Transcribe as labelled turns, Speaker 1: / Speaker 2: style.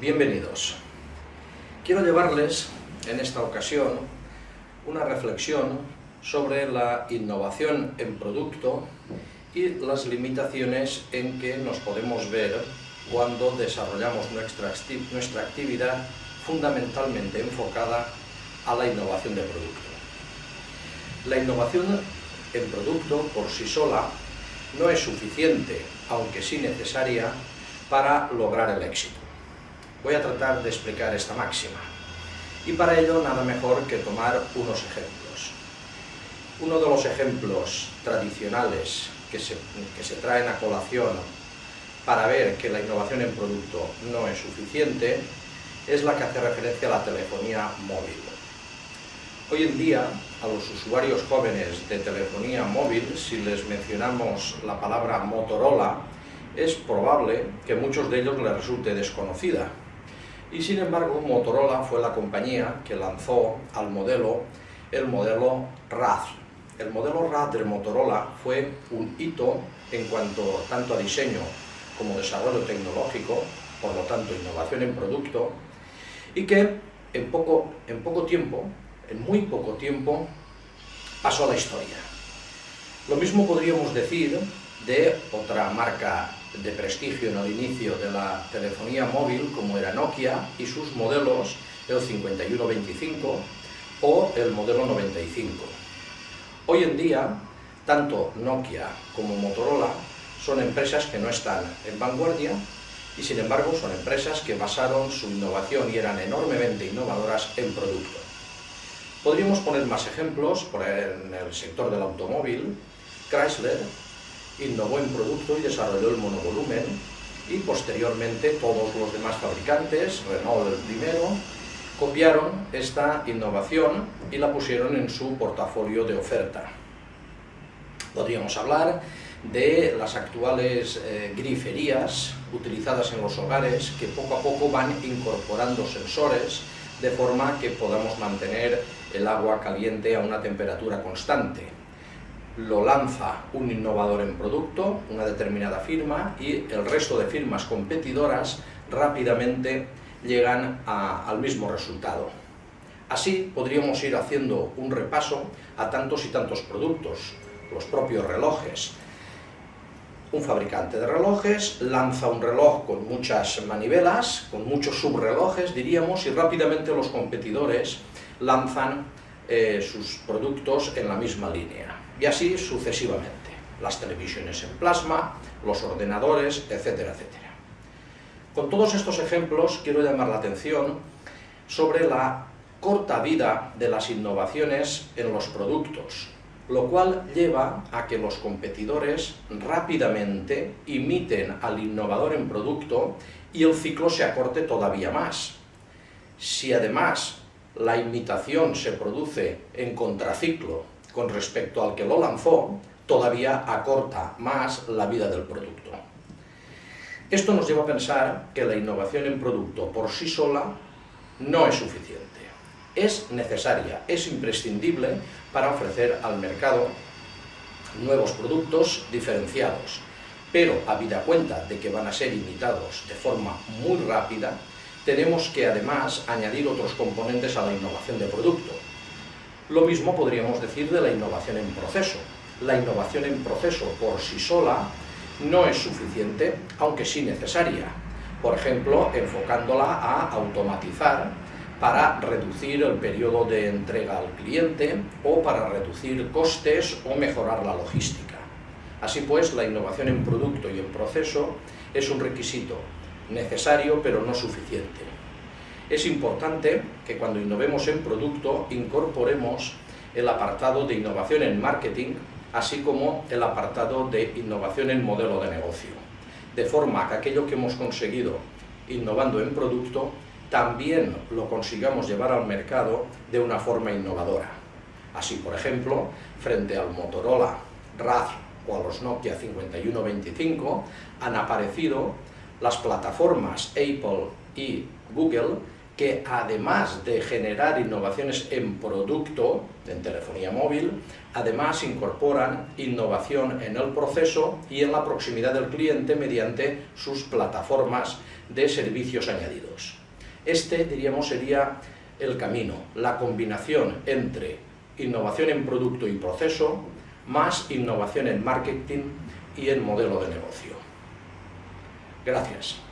Speaker 1: Bienvenidos. Quiero llevarles en esta ocasión una reflexión sobre la innovación en producto y las limitaciones en que nos podemos ver cuando desarrollamos nuestra, actividad fundamentalmente enfocada a la innovación de producto. La innovación en producto por sí sola no es suficiente, aunque sí necesaria, para lograr el éxito. Voy a tratar de explicar esta máxima. Y para ello nada mejor que tomar unos ejemplos. Uno de los ejemplos tradicionales que se, que se traen a colación para ver que la innovación en producto no es suficiente es la que hace referencia a la telefonía móvil. Hoy en día, a los usuarios jóvenes de telefonía móvil, si les mencionamos la palabra Motorola, es probable que muchos de ellos les resulte desconocida, y sin embargo, Motorola fue la compañía que lanzó al modelo el modelo RAD. El modelo RAD de Motorola fue un hito en cuanto tanto a diseño como desarrollo tecnológico, por lo tanto innovación en producto, y que en poco, en poco tiempo, en muy poco tiempo, pasó a la historia. Lo mismo podríamos decir de otra marca de prestigio en el inicio de la telefonía móvil, como era Nokia, y sus modelos, el 5125 o el modelo 95. Hoy en día, tanto Nokia como Motorola son empresas que no están en vanguardia y sin embargo son empresas que basaron su innovación y eran enormemente innovadoras en producto. Podríamos poner más ejemplos, por en el sector del automóvil, Chrysler innovó en producto y desarrolló el monovolumen y posteriormente todos los demás fabricantes, Renault el primero, copiaron esta innovación y la pusieron en su portafolio de oferta. Podríamos hablar de las actuales eh, griferías utilizadas en los hogares que poco a poco van incorporando sensores de forma que podamos mantener el agua caliente a una temperatura constante lo lanza un innovador en producto, una determinada firma, y el resto de firmas competidoras rápidamente llegan al mismo resultado. Así podríamos ir haciendo un repaso a tantos y tantos productos, los propios relojes. Un fabricante de relojes lanza un reloj con muchas manivelas, con muchos subrelojes, diríamos, y rápidamente los competidores lanzan eh, sus productos en la misma línea y así sucesivamente. Las televisiones en plasma, los ordenadores, etcétera, etcétera. Con todos estos ejemplos quiero llamar la atención sobre la corta vida de las innovaciones en los productos, lo cual lleva a que los competidores rápidamente imiten al innovador en producto y el ciclo se acorte todavía más. Si además la imitación se produce en contraciclo con respecto al que lo lanzó, todavía acorta más la vida del producto. Esto nos lleva a pensar que la innovación en producto por sí sola no es suficiente. Es necesaria, es imprescindible para ofrecer al mercado nuevos productos diferenciados, pero habida cuenta de que van a ser imitados de forma muy rápida, tenemos que además añadir otros componentes a la innovación de producto, lo mismo podríamos decir de la innovación en proceso. La innovación en proceso por sí sola no es suficiente, aunque sí necesaria. Por ejemplo, enfocándola a automatizar para reducir el periodo de entrega al cliente o para reducir costes o mejorar la logística. Así pues, la innovación en producto y en proceso es un requisito necesario pero no suficiente. Es importante que cuando innovemos en producto incorporemos el apartado de innovación en marketing, así como el apartado de innovación en modelo de negocio, de forma que aquello que hemos conseguido innovando en producto también lo consigamos llevar al mercado de una forma innovadora. Así, por ejemplo, frente al Motorola RAD o a los Nokia 5125 han aparecido las plataformas Apple y Google que además de generar innovaciones en producto, en telefonía móvil, además incorporan innovación en el proceso y en la proximidad del cliente mediante sus plataformas de servicios añadidos. Este, diríamos, sería el camino, la combinación entre innovación en producto y proceso, más innovación en marketing y en modelo de negocio. Gracias.